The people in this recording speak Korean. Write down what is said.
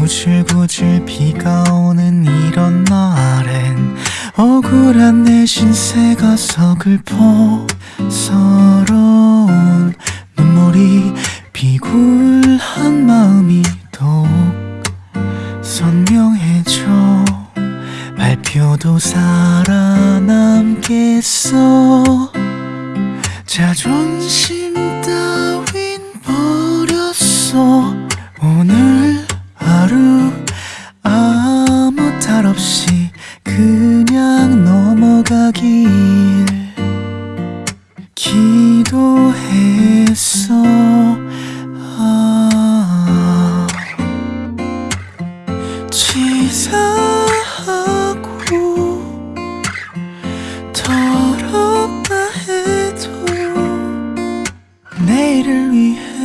구질구질 비가 오는 이런 날엔 억울한 내 신세가 서글퍼 서러운 눈물이 비굴한 마음이 더욱 선명해져 발표도 살아남겠어. 자존심 따윈 버렸어 없이 그냥 넘어가길 기도했어. 아. 치사하고 더럽다 해도 내일을 위해